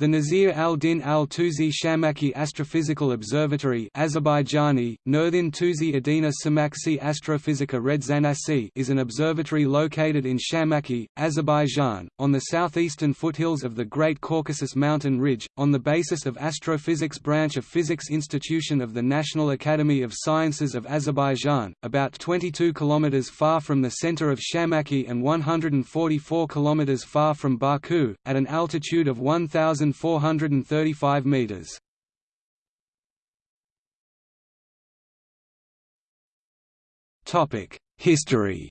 The Nasir al-Din al-Tusi Shamakhi Astrophysical Observatory Azerbaijani, Nurdin Tusi Adina Samaksi Astrofizika Redzanasi is an observatory located in Shamakhi, Azerbaijan, on the southeastern foothills of the Great Caucasus Mountain Ridge, on the basis of Astrophysics branch of Physics Institution of the National Academy of Sciences of Azerbaijan, about 22 km far from the center of Shamakhi and 144 km far from Baku, at an altitude of 1,000 1,435 meters. Topic: History.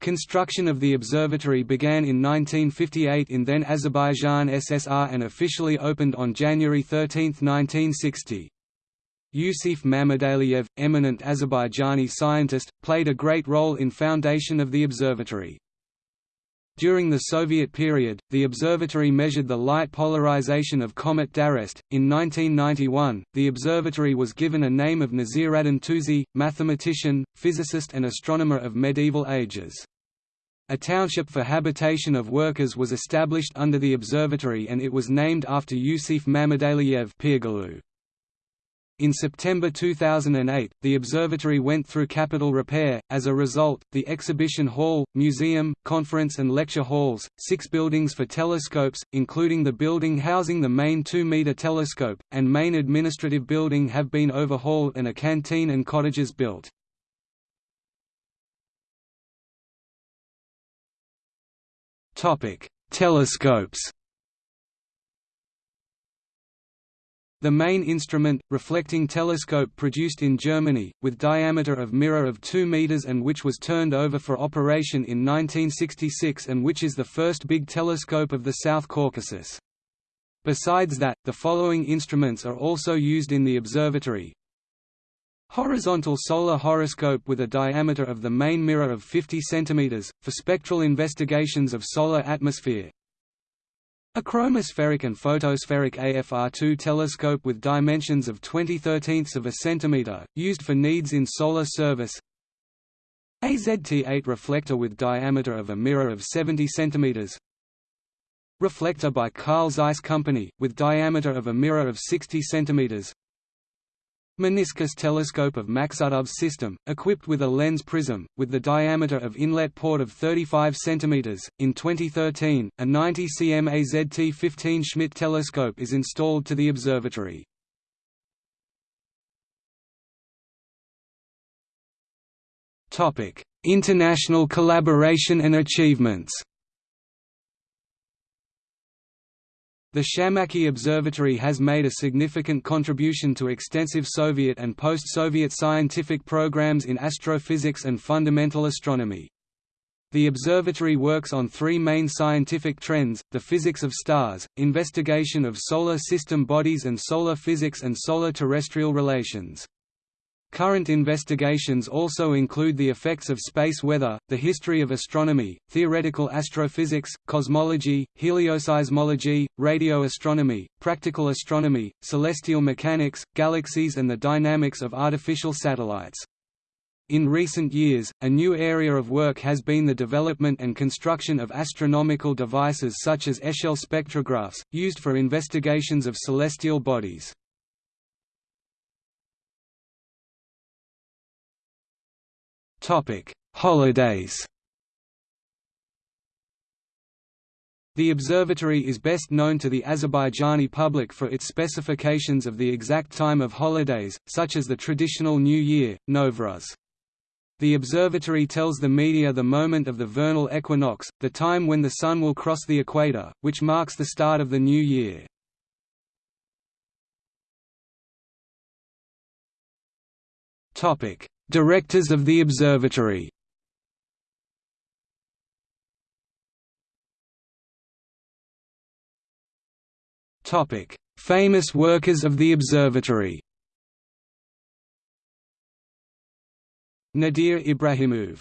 Construction of the observatory began in 1958 in then Azerbaijan SSR and officially opened on January 13, 1960. Yusif Mammadaliyev, eminent Azerbaijani scientist, played a great role in foundation of the observatory. During the Soviet period, the observatory measured the light polarization of comet d'Arrest. In 1991, the observatory was given a name of Nasiruddin Tusi, mathematician, physicist, and astronomer of medieval ages. A township for habitation of workers was established under the observatory and it was named after Yusif Mammadaliyev Pirgalu. In September 2008, the observatory went through capital repair. As a result, the exhibition hall, museum, conference and lecture halls, six buildings for telescopes, including the building housing the main 2-meter telescope, and main administrative building have been overhauled and a canteen and cottages built. Topic: Telescopes. The main instrument, reflecting telescope produced in Germany, with diameter of mirror of 2 meters and which was turned over for operation in 1966 and which is the first big telescope of the South Caucasus. Besides that, the following instruments are also used in the observatory. Horizontal solar horoscope with a diameter of the main mirror of 50 cm, for spectral investigations of solar atmosphere, a chromospheric and photospheric AFR2 telescope with dimensions of 20 13ths of a centimeter, used for needs in solar service. A ZT8 reflector with diameter of a mirror of 70 centimeters. Reflector by Carl Zeiss Company, with diameter of a mirror of 60 centimeters. Meniscus telescope of Maksutov's system, equipped with a lens prism, with the diameter of inlet port of 35 cm. In 2013, a 90 cm AZT-15 Schmidt telescope is installed to the observatory. International collaboration and achievements The Shamakhi Observatory has made a significant contribution to extensive Soviet and post-Soviet scientific programs in astrophysics and fundamental astronomy. The observatory works on three main scientific trends, the physics of stars, investigation of solar system bodies and solar physics and solar-terrestrial relations. Current investigations also include the effects of space weather, the history of astronomy, theoretical astrophysics, cosmology, helioseismology, radio astronomy, practical astronomy, celestial mechanics, galaxies and the dynamics of artificial satellites. In recent years, a new area of work has been the development and construction of astronomical devices such as Echelle spectrographs, used for investigations of celestial bodies. Holidays. The observatory is best known to the Azerbaijani public for its specifications of the exact time of holidays, such as the traditional New Year, Novruz. The observatory tells the media the moment of the vernal equinox, the time when the Sun will cross the equator, which marks the start of the new year. Directors of the observatory. Famous workers of the observatory. Nadir Ibrahimov